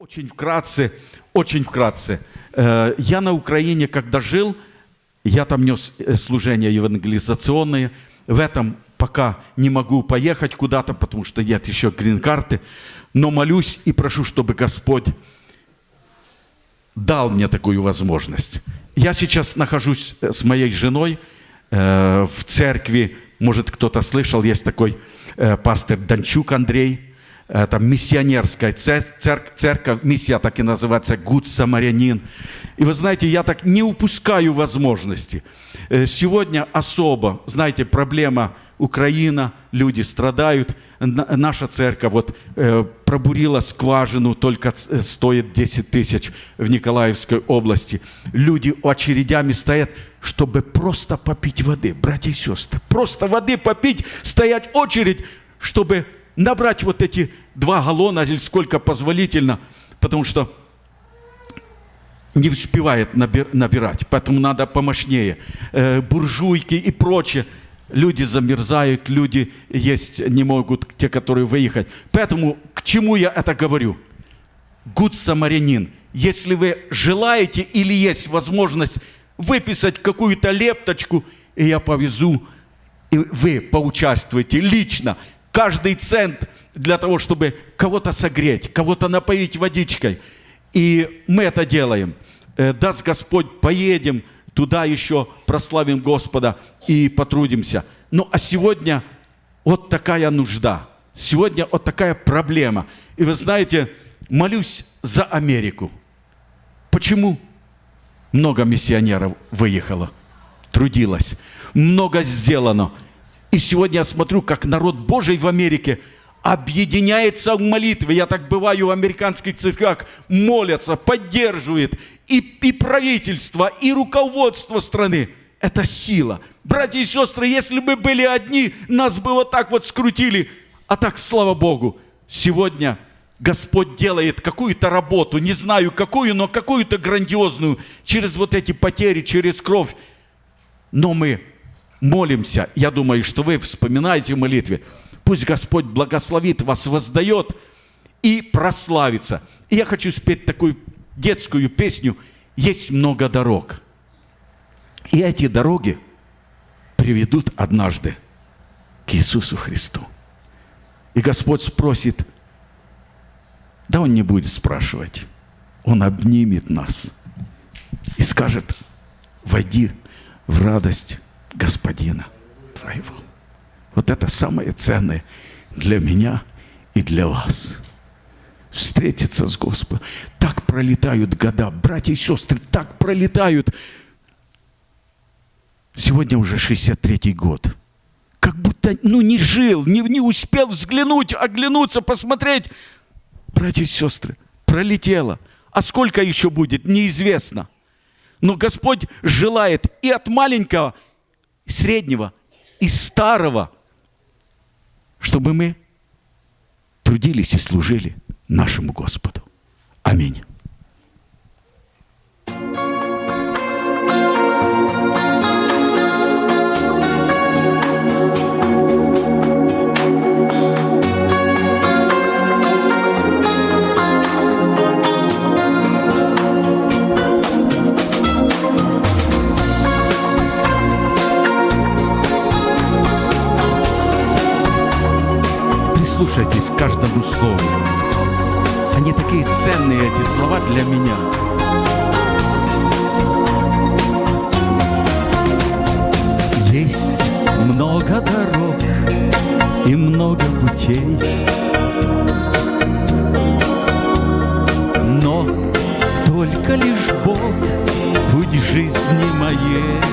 Очень вкратце, очень вкратце. Э, Я на Украине, когда жил, я там нес э, служения евангелизационные. В этом пока не могу поехать куда-то, потому что нет еще грин-карты. Но молюсь и прошу, чтобы Господь дал мне такую возможность. Я сейчас нахожусь э, с моей женой в церкви. Может, кто-то слышал, есть такой пастор Данчук Андрей – это миссионерская церковь, церковь, миссия так и называется, Гуд Самарянин. И вы знаете, я так не упускаю возможности. Э, сегодня особо, знаете, проблема Украина, люди страдают. Наша церковь вот э, пробурила скважину, только э, стоит 10 тысяч в Николаевской области. Люди очередями стоят, чтобы просто попить воды, братья и сестры. Просто воды попить, стоять очередь, чтобы набрать вот эти два галлона или сколько позволительно, потому что не успевает набирать, поэтому надо помощнее. Э, буржуйки и прочее. Люди замерзают, люди есть не могут, те, которые выехать. Поэтому к чему я это говорю? Гуд самарянин. Если вы желаете или есть возможность выписать какую-то лепточку, и я повезу, и вы поучаствуете лично каждый цент для того, чтобы кого-то согреть, кого-то напоить водичкой. И мы это делаем. Э, даст Господь, поедем туда еще, прославим Господа и потрудимся. Ну а сегодня вот такая нужда. Сегодня вот такая проблема. И вы знаете, молюсь за Америку. Почему? Много миссионеров выехало, трудилось, много сделано – и сегодня я смотрю, как народ Божий в Америке объединяется в молитве. Я так бываю в американских церквях, молятся, поддерживает и, и правительство, и руководство страны. Это сила. Братья и сестры, если бы были одни, нас бы вот так вот скрутили. А так, слава Богу, сегодня Господь делает какую-то работу, не знаю какую, но какую-то грандиозную, через вот эти потери, через кровь. Но мы молимся, я думаю, что вы вспоминаете в молитве, пусть Господь благословит вас, воздает и прославится. И я хочу спеть такую детскую песню «Есть много дорог». И эти дороги приведут однажды к Иисусу Христу. И Господь спросит, да Он не будет спрашивать, Он обнимет нас и скажет, войди в радость Господина твоего. Вот это самое ценное для меня и для вас. Встретиться с Господом. Так пролетают года, братья и сестры, так пролетают. Сегодня уже 63-й год. Как будто, ну, не жил, не, не успел взглянуть, оглянуться, посмотреть. Братья и сестры, пролетело. А сколько еще будет, неизвестно. Но Господь желает и от маленького, среднего и старого, чтобы мы трудились и служили нашему Господу. Аминь. Прислушайтесь к каждому слову. Они такие ценные, эти слова для меня. Есть много дорог и много путей, Но только лишь Бог путь жизни моей.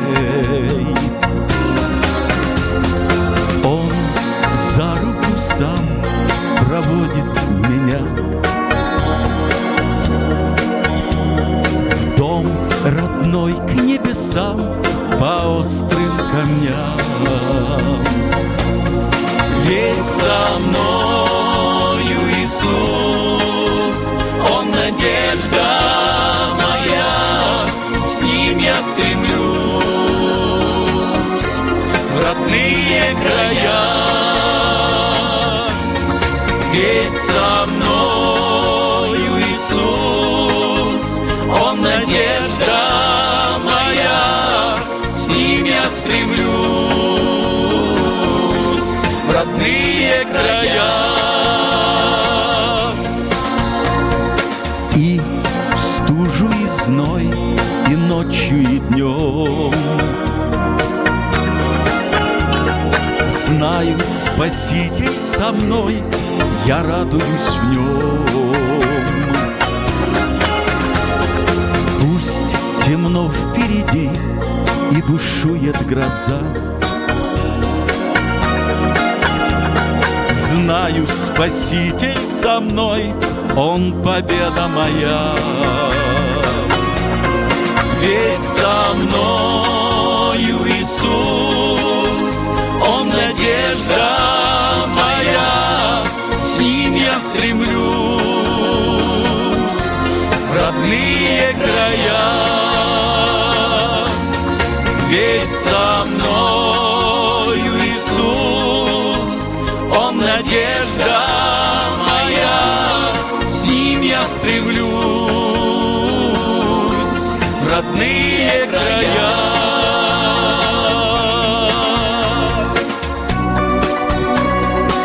Ведь со мною Иисус. Надежда моя, с ним я стремлюсь. В родные края. И в стужу и зной, и ночью, и днем. Знаю, Спаситель со мной, я радуюсь в нем. Пусть темно впереди и бушует гроза, Знаю, Спаситель со мной, Он победа моя. Ведь со мною Иисус, Он надежда стремлюсь в родные края. Ведь со мною Иисус, Он надежда моя, с Ним я стремлюсь в родные края.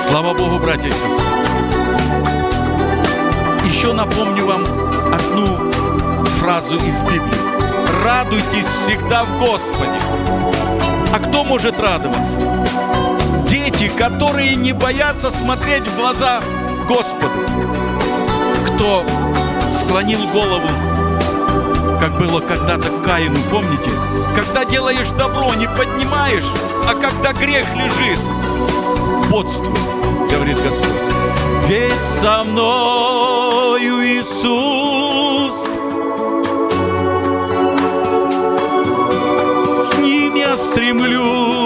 Слава Богу, братья и сестры. Еще напомню вам одну фразу из Библии. Радуйтесь всегда в Господе. А кто может радоваться? Дети, которые не боятся смотреть в глаза Господу. Кто склонил голову, как было когда-то Каину, помните? Когда делаешь добро, не поднимаешь, а когда грех лежит, бодствуй, говорит Господь. Ведь со мною Иисус, с Ним я стремлюсь.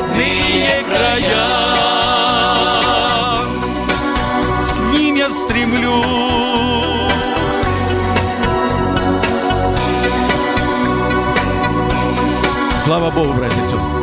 Родные края. с Ним я стремлюсь. Слава Богу, братья и сестры.